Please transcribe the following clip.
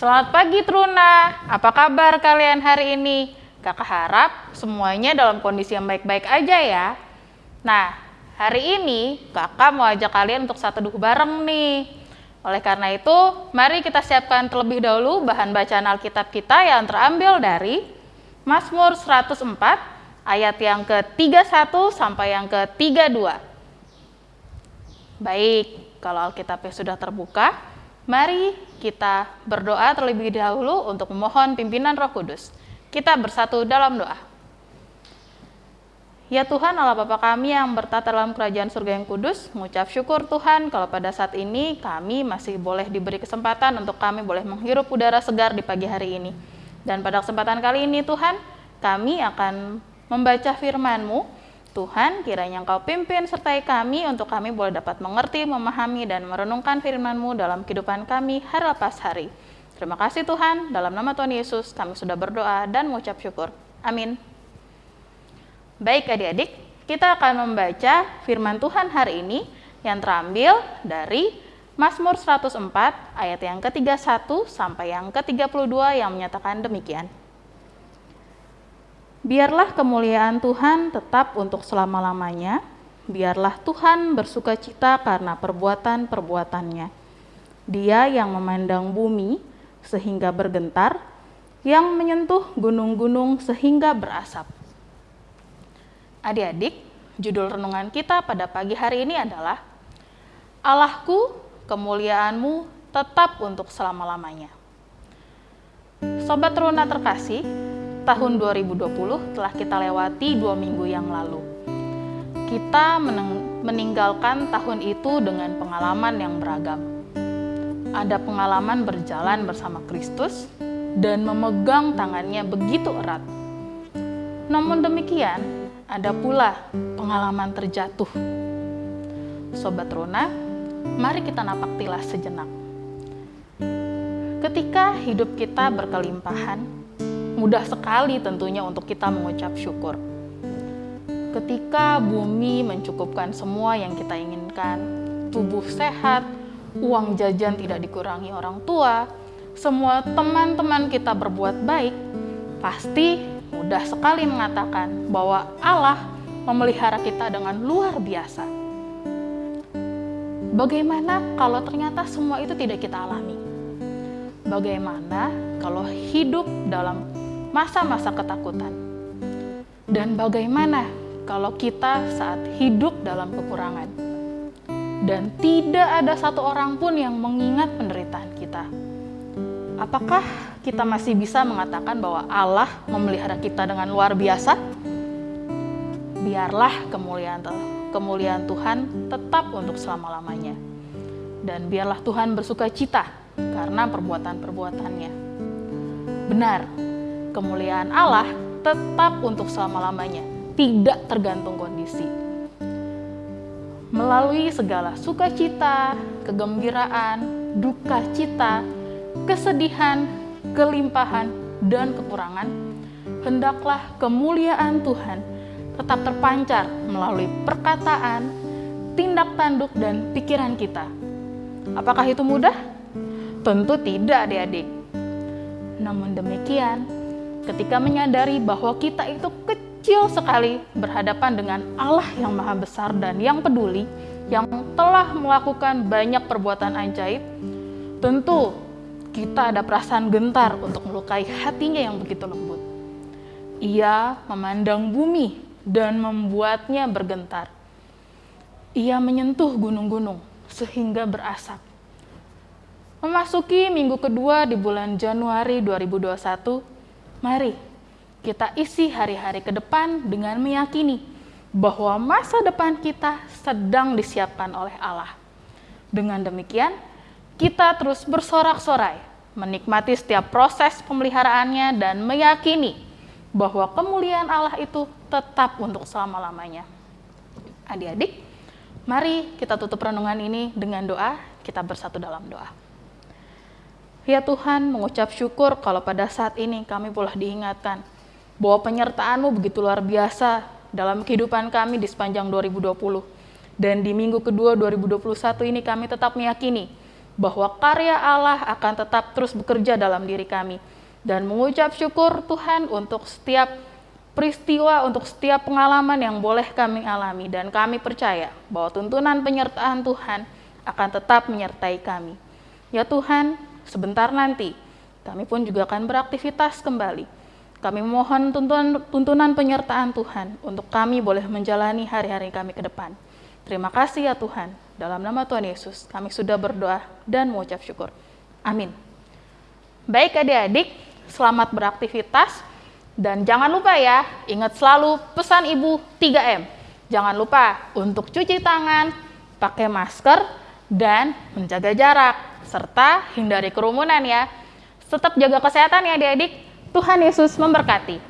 Selamat pagi Truna, apa kabar kalian hari ini? Kakak harap semuanya dalam kondisi yang baik-baik aja ya. Nah, hari ini kakak mau ajak kalian untuk satu duh bareng nih. Oleh karena itu, mari kita siapkan terlebih dahulu bahan bacaan Alkitab kita yang terambil dari Mazmur 104 ayat yang ke-31 sampai yang ke-32. Baik, kalau Alkitabnya sudah terbuka, mari kita berdoa terlebih dahulu untuk memohon pimpinan Roh Kudus. Kita bersatu dalam doa. Ya Tuhan Allah Bapa kami yang bertata dalam kerajaan surga yang kudus, mengucap syukur Tuhan kalau pada saat ini kami masih boleh diberi kesempatan untuk kami boleh menghirup udara segar di pagi hari ini. Dan pada kesempatan kali ini Tuhan, kami akan membaca firman-Mu. Tuhan, kiranya Engkau pimpin sertai kami untuk kami boleh dapat mengerti, memahami, dan merenungkan firman-Mu dalam kehidupan kami hari lepas hari. Terima kasih Tuhan, dalam nama Tuhan Yesus kami sudah berdoa dan mengucap syukur. Amin. Baik adik-adik, kita akan membaca firman Tuhan hari ini yang terambil dari Mazmur 104 ayat yang ke-31 sampai yang ke-32 yang menyatakan demikian. Biarlah kemuliaan Tuhan tetap untuk selama-lamanya, biarlah Tuhan bersuka cita karena perbuatan-perbuatannya. Dia yang memandang bumi sehingga bergentar, yang menyentuh gunung-gunung sehingga berasap Adik-adik, judul renungan kita pada pagi hari ini adalah Allahku, kemuliaanmu tetap untuk selama-lamanya. Sobat Runa terkasih, tahun 2020 telah kita lewati dua minggu yang lalu. Kita meninggalkan tahun itu dengan pengalaman yang beragam. Ada pengalaman berjalan bersama Kristus dan memegang tangannya begitu erat. Namun demikian, ada pula pengalaman terjatuh. Sobat Rona, mari kita napak tilas sejenak. Ketika hidup kita berkelimpahan, mudah sekali tentunya untuk kita mengucap syukur. Ketika bumi mencukupkan semua yang kita inginkan, tubuh sehat, uang jajan tidak dikurangi orang tua, semua teman-teman kita berbuat baik, pasti mudah sekali mengatakan bahwa Allah memelihara kita dengan luar biasa. Bagaimana kalau ternyata semua itu tidak kita alami? Bagaimana kalau hidup dalam masa-masa ketakutan? Dan bagaimana kalau kita saat hidup dalam kekurangan? Dan tidak ada satu orang pun yang mengingat penderitaan kita. Apakah kita masih bisa mengatakan bahwa Allah memelihara kita dengan luar biasa, biarlah kemuliaan kemuliaan Tuhan tetap untuk selama-lamanya. Dan biarlah Tuhan bersuka cita karena perbuatan-perbuatannya. Benar, kemuliaan Allah tetap untuk selama-lamanya, tidak tergantung kondisi. Melalui segala sukacita, kegembiraan, duka cita, kesedihan, kelimpahan, dan kekurangan, hendaklah kemuliaan Tuhan tetap terpancar melalui perkataan, tindak tanduk, dan pikiran kita. Apakah itu mudah? Tentu tidak, adik-adik. Namun demikian, ketika menyadari bahwa kita itu kecil sekali berhadapan dengan Allah yang maha besar dan yang peduli, yang telah melakukan banyak perbuatan ajaib, tentu kita ada perasaan gentar untuk melukai hatinya yang begitu lembut. Ia memandang bumi dan membuatnya bergentar. Ia menyentuh gunung-gunung sehingga berasap. Memasuki minggu kedua di bulan Januari 2021, mari kita isi hari-hari ke depan dengan meyakini bahwa masa depan kita sedang disiapkan oleh Allah. Dengan demikian, kita terus bersorak-sorai, menikmati setiap proses pemeliharaannya dan meyakini bahwa kemuliaan Allah itu tetap untuk selama-lamanya. Adik-adik, mari kita tutup renungan ini dengan doa, kita bersatu dalam doa. Ya Tuhan, mengucap syukur kalau pada saat ini kami boleh diingatkan bahwa penyertaan-Mu begitu luar biasa dalam kehidupan kami di sepanjang 2020. Dan di minggu kedua 2021 ini kami tetap meyakini bahwa karya Allah akan tetap terus bekerja dalam diri kami. Dan mengucap syukur Tuhan untuk setiap peristiwa, untuk setiap pengalaman yang boleh kami alami. Dan kami percaya bahwa tuntunan penyertaan Tuhan akan tetap menyertai kami. Ya Tuhan, sebentar nanti kami pun juga akan beraktivitas kembali. Kami mohon tuntunan, tuntunan penyertaan Tuhan untuk kami boleh menjalani hari-hari kami ke depan. Terima kasih ya Tuhan. Dalam nama Tuhan Yesus, kami sudah berdoa dan mengucap syukur. Amin. Baik adik-adik, selamat beraktivitas. Dan jangan lupa ya, ingat selalu pesan Ibu 3M. Jangan lupa untuk cuci tangan, pakai masker, dan menjaga jarak. Serta hindari kerumunan ya. Tetap jaga kesehatan ya adik-adik. Tuhan Yesus memberkati.